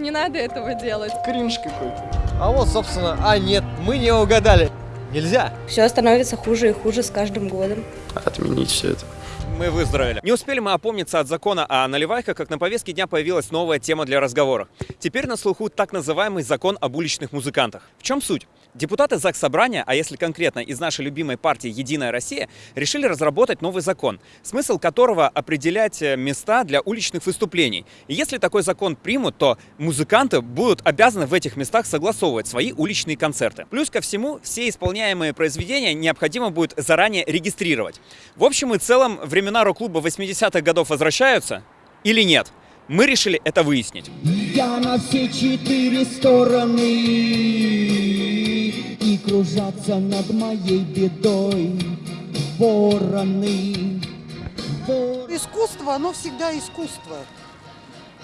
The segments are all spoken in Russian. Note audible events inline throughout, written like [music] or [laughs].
Не надо этого делать. Кринж какой-то. А вот, собственно, а нет, мы не угадали. Нельзя. Все становится хуже и хуже с каждым годом. Отменить все это. Мы выздоровели. Не успели мы опомниться от закона о наливайках, как на повестке дня появилась новая тема для разговора. Теперь на слуху так называемый закон об уличных музыкантах. В чем суть? Депутаты ЗАГС Собрания, а если конкретно из нашей любимой партии «Единая Россия», решили разработать новый закон, смысл которого определять э, места для уличных выступлений. И если такой закон примут, то музыканты будут обязаны в этих местах согласовывать свои уличные концерты. Плюс ко всему, все исполняемые произведения необходимо будет заранее регистрировать. В общем и целом, времена рок-клуба 80-х годов возвращаются или нет? Мы решили это выяснить. Я на все четыре стороны И кружатся над моей бедой вороны Вор- Искусство, оно всегда искусство.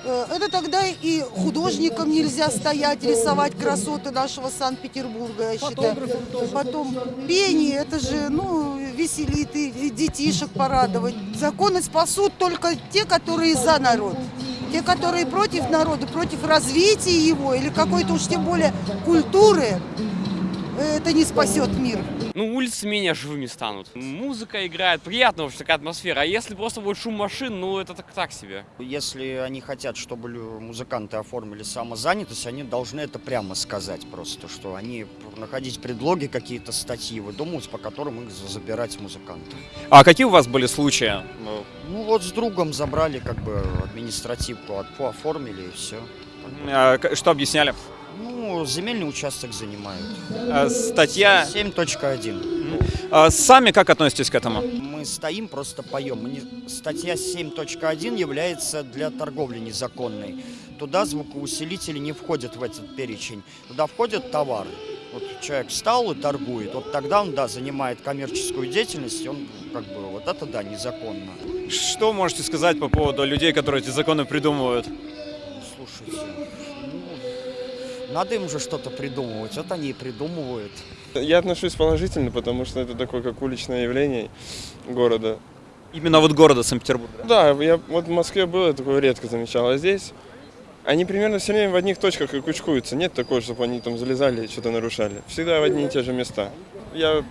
Э, Это тогда и художникам нельзя стоять, рисовать красоты нашего Санкт-Петербурга, я считаю. Потом пение, это же, ну, веселит и детишек порадовать. Законы спасут только те, которые за народ. Те, которые против народа, против развития его или какой-то уж тем более культуры, это не спасет мир. Ну, улицы менее живыми станут. Музыка играет, приятная вообще такая атмосфера. А если просто будет шум машин, ну, это так, так себе. Если они хотят, чтобы музыканты оформили самозанятость, они должны это прямо сказать просто, что они находить предлоги, какие-то статьи выдумывать, по которым их за- забирать музыкантов. А какие у вас были случаи? Ну вот с другом забрали, как бы административку оформили и все. А, Что объясняли? Ну, земельный участок занимают. А, Статья... 7.1. А, Сами как относитесь к этому? Мы стоим, просто поем. Статья 7.1 является для торговли незаконной. Туда звукоусилители не входят в этот перечень. Туда входят товары. Вот человек встал и торгует. Вот тогда он, да, занимает коммерческую деятельность, он как бы, вот это, да, незаконно. Что можете сказать по поводу людей, которые эти законы придумывают? Слушайте, надо им же что-то придумывать. Вот они и придумывают. Я отношусь положительно, потому что это такое, как уличное явление города. Именно вот города Санкт-Петербурга. Да, я вот в Москве был, я такое редко замечал, а здесь они примерно все время в одних точках и кучкуются. Нет такого, чтобы они там залезали и что-то нарушали. Всегда в одни и те же места. Я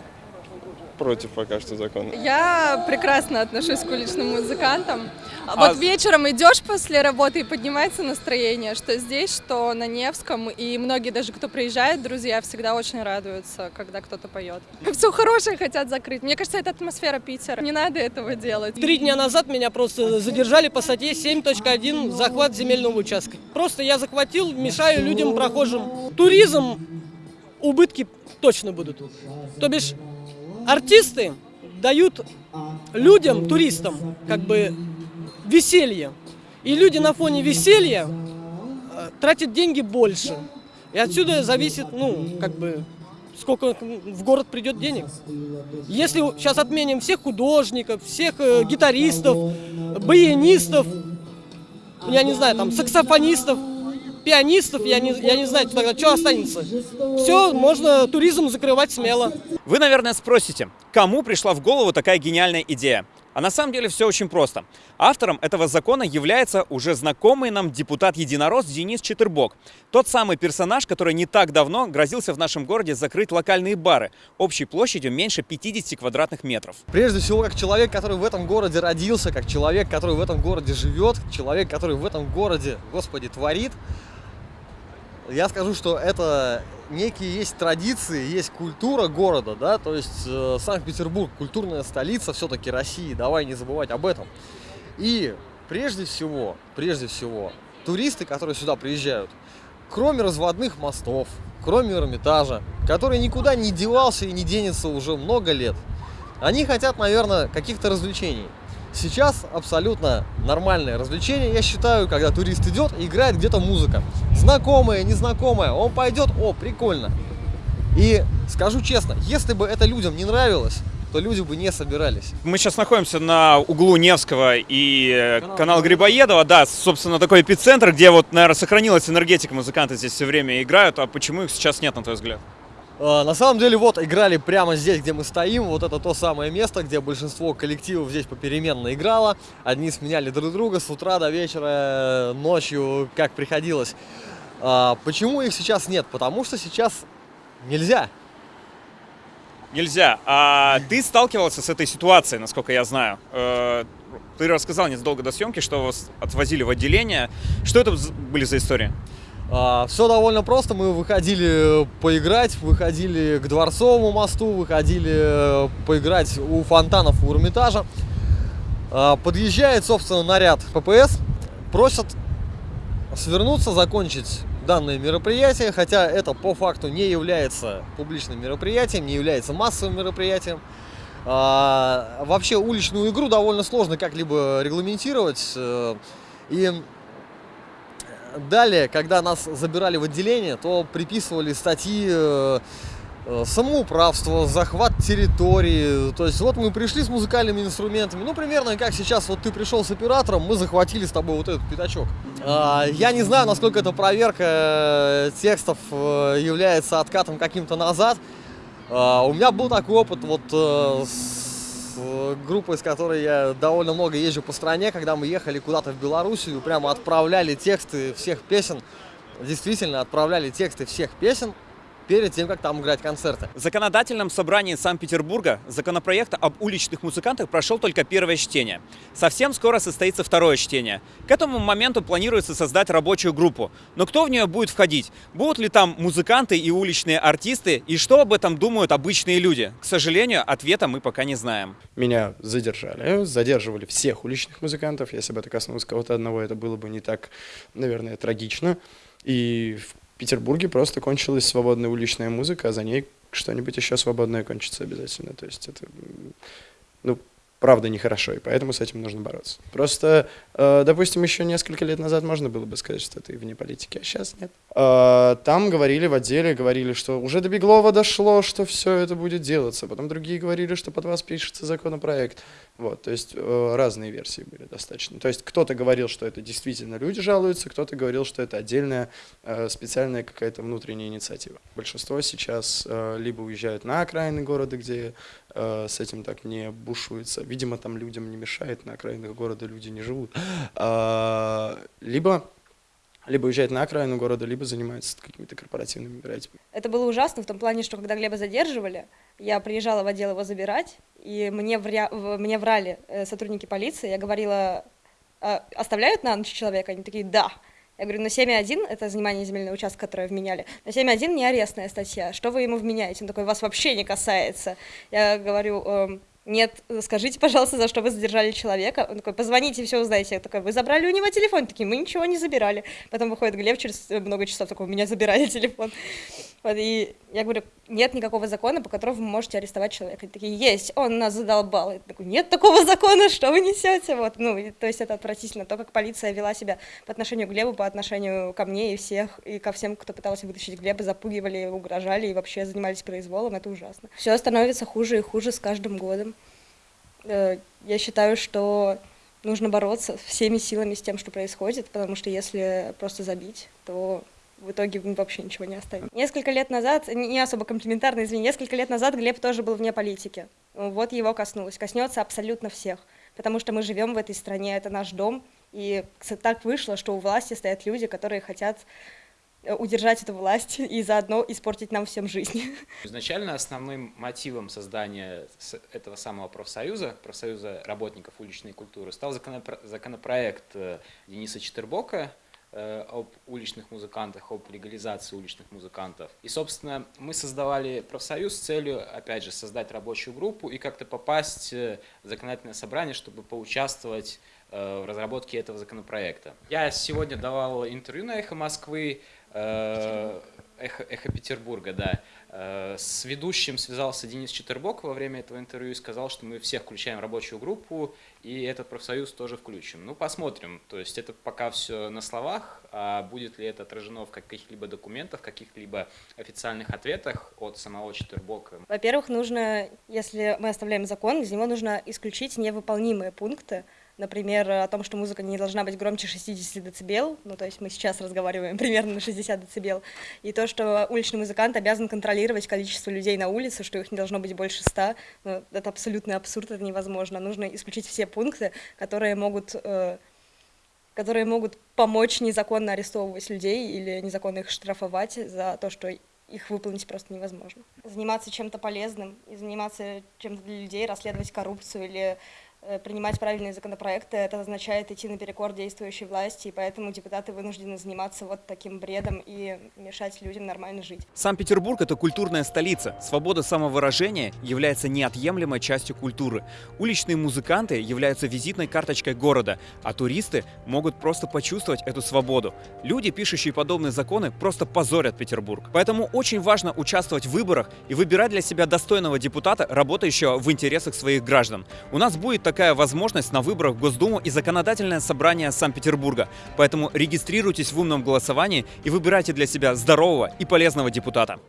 против пока что закона. Я прекрасно отношусь к уличным музыкантам. А Вот с- вечером идешь после работы и поднимается настроение, что здесь, что на Невском. И многие даже, кто приезжает, друзья, всегда очень радуются, когда кто-то поет. [laughs] Все хорошее хотят закрыть. Мне кажется, это атмосфера Питера. Не надо этого делать. Три дня назад меня просто задержали по статье 7.1 захват земельного участка. Просто я захватил, мешаю людям прохожим. Туризм, убытки точно будут. То бишь артисты дают людям, туристам, как бы веселье. И люди на фоне веселья э, тратят деньги больше. И отсюда зависит, ну, как бы, сколько в город придет денег. Если сейчас отменим всех художников, всех э, гитаристов, баянистов, я не знаю, там, саксофонистов, пианистов, я не, я не знаю, тогда что останется. Все, можно туризм закрывать смело. Вы, наверное, спросите, кому пришла в голову такая гениальная идея? А на самом деле все очень просто. Автором этого закона является уже знакомый нам депутат-единорос Денис Четырбок. Тот самый персонаж, который не так давно грозился в нашем городе закрыть локальные бары общей площадью меньше 50 квадратных метров. Прежде всего, как человек, который в этом городе родился, как человек, который в этом городе живет, человек, который в этом городе, господи, творит, я скажу, что это некие есть традиции, есть культура города, да, то есть э, Санкт-Петербург культурная столица все-таки России, давай не забывать об этом. И прежде всего, прежде всего, туристы, которые сюда приезжают, кроме разводных мостов, кроме Эрмитажа, который никуда не девался и не денется уже много лет, они хотят, наверное, каких-то развлечений. Сейчас абсолютно нормальное развлечение, я считаю, когда турист идет и играет где-то музыка. Знакомая, незнакомая, он пойдет, о, прикольно. И скажу честно, если бы это людям не нравилось, то люди бы не собирались. Мы сейчас находимся на углу Невского и э, канал Грибоедова. Да, собственно, такой эпицентр, где вот, наверное, сохранилась энергетика. Музыканты здесь все время играют. А почему их сейчас нет, на твой взгляд? А, На самом деле, вот играли прямо здесь, где мы стоим. Вот это то самое место, где большинство коллективов здесь попеременно играло. Одни сменяли друг друга с утра до вечера, ночью, как приходилось. А, почему их сейчас нет? Потому что сейчас нельзя. Нельзя. А ты сталкивался с этой ситуацией, насколько я знаю. Э, Ты рассказал незадолго до съемки, что вас отвозили в отделение. Что это были за истории? Все довольно просто. Мы выходили поиграть, выходили к Дворцовому мосту, выходили э, поиграть у фонтанов у Эрмитажа. А, Подъезжает, собственно, наряд ППС, просят свернуться, закончить данное мероприятие, хотя это по факту не является публичным мероприятием, не является массовым мероприятием. А, вообще уличную игру довольно сложно как-либо регламентировать. э, И далее, когда нас забирали в отделение, то приписывали статьи э, э, самоуправство, захват территории. То есть вот мы пришли с музыкальными инструментами, ну примерно как сейчас вот ты пришел с оператором, мы захватили с тобой вот этот пятачок. А, Я не знаю, насколько эта проверка э, текстов является откатом каким-то назад. А, У меня был такой опыт вот с группой, с которой я довольно много езжу по стране, когда мы ехали куда-то в Белоруссию, прямо отправляли тексты всех песен, действительно отправляли тексты всех песен перед тем, как там играть концерты. В законодательном собрании Санкт-Петербурга законопроект об уличных музыкантах прошел только первое чтение. Совсем скоро состоится второе чтение. К этому моменту планируется создать рабочую группу. Но кто в нее будет входить? Будут ли там музыканты и уличные артисты? И что об этом думают обычные люди? К сожалению, ответа мы пока не знаем. Меня задержали, задерживали всех уличных музыкантов. Если бы это коснулось кого-то одного, это было бы не так, наверное, трагично. И в Петербурге просто кончилась свободная уличная музыка, а за ней что-нибудь еще свободное кончится обязательно. То есть это, ну, правда нехорошо, и поэтому с этим нужно бороться. Просто, э, допустим, еще несколько лет назад можно было бы сказать, что ты вне политики, а сейчас нет. Э, Там говорили в отделе, говорили, что уже до Беглова дошло, что все это будет делаться. Потом другие говорили, что под вас пишется законопроект. Вот, то есть э, разные версии были достаточно. То есть кто-то говорил, что это действительно люди жалуются, кто-то говорил, что это отдельная специальная какая-то внутренняя инициатива. Большинство сейчас либо уезжают на окраины города, где с этим так не бушуется. Видимо, там людям не мешает, на окраинах города люди не живут. А, Либо либо уезжают на окраину города, либо занимаются какими-то корпоративными мероприятиями. Это было ужасно в том плане, что когда Глеба задерживали, я приезжала в отдел его забирать, и мне, вря... мне врали э, сотрудники полиции, я говорила, «А оставляют на ночь человека? Они такие, да. Я говорю, на 7.1, это занимание земельного участка, которое вменяли, на 7.1 не арестная статья, что вы ему вменяете? Он такой, вас вообще не касается. Я говорю, «Эм, нет, скажите, пожалуйста, за что вы задержали человека. Он такой, позвоните, все узнаете. Я такой, вы забрали у него телефон? Такие, мы ничего не забирали. Потом выходит Глеб через э, много часов, такой, у меня забирали телефон. Вот, и я говорю, нет никакого закона, по которому вы можете арестовать человека. Они такие, есть, он нас задолбал. Я такой, нет такого закона, что вы несете? Вот, ну, и, то есть это отвратительно. То, как полиция вела себя по отношению к Глебу, по отношению ко мне и всех, и ко всем, кто пытался вытащить Глеба, запугивали, угрожали и вообще занимались произволом, это ужасно. Все становится хуже и хуже с каждым годом. Э, Я считаю, что нужно бороться всеми силами с тем, что происходит, потому что если просто забить, то в итоге вообще ничего не оставим. Несколько лет назад, не особо комплиментарно, извини, несколько лет назад Глеб тоже был вне политики. Вот его коснулось. Коснется абсолютно всех, потому что мы живем в этой стране, это наш дом, и так вышло, что у власти стоят люди, которые хотят удержать эту власть [laughs] и заодно испортить нам всем жизнь. [laughs] Изначально основным мотивом создания этого самого профсоюза, профсоюза работников уличной культуры, стал законопро- законопроект э, Дениса Четербока э, об уличных музыкантах, об легализации уличных музыкантов. И, собственно, мы создавали профсоюз с целью, опять же, создать рабочую группу и как-то попасть э, в законодательное собрание, чтобы поучаствовать э, в разработке этого законопроекта. Я сегодня давал интервью на «Эхо Москвы», э, «Эхо, «Эхо Петербурга», да. Э, С ведущим связался Денис Четербок во время этого интервью и сказал, что мы всех включаем рабочую группу, и этот профсоюз тоже включим. Ну, посмотрим. То есть это пока все на словах, а будет ли это отражено в каких-либо документах, каких-либо официальных ответах от самого Четербока. Во-первых, нужно, если мы оставляем закон, из него нужно исключить невыполнимые пункты, например, о том, что музыка не должна быть громче 60 дБ, ну, то есть мы сейчас разговариваем [laughs] примерно на 60 дБ, и то, что уличный музыкант обязан контролировать количество людей на улице, что их не должно быть больше 100, ну, это абсолютный абсурд, это невозможно. Нужно исключить все пункты, которые могут э, которые могут помочь незаконно арестовывать людей или незаконно их штрафовать за то, что их выполнить просто невозможно. Заниматься чем-то полезным и заниматься чем-то для людей, расследовать коррупцию или принимать правильные законопроекты, это означает идти наперекор действующей власти, и поэтому депутаты вынуждены заниматься вот таким бредом и мешать людям нормально жить. Санкт-Петербург – это культурная столица. Свобода самовыражения является неотъемлемой частью культуры. Уличные музыканты являются визитной карточкой города, а туристы могут просто почувствовать эту свободу. Люди, пишущие подобные законы, просто позорят Петербург. Поэтому очень важно участвовать в выборах и выбирать для себя достойного депутата, работающего в интересах своих граждан. У нас будет такая возможность на выборах в Госдуму и законодательное собрание Санкт-Петербурга. Поэтому регистрируйтесь в умном голосовании и выбирайте для себя здорового и полезного депутата.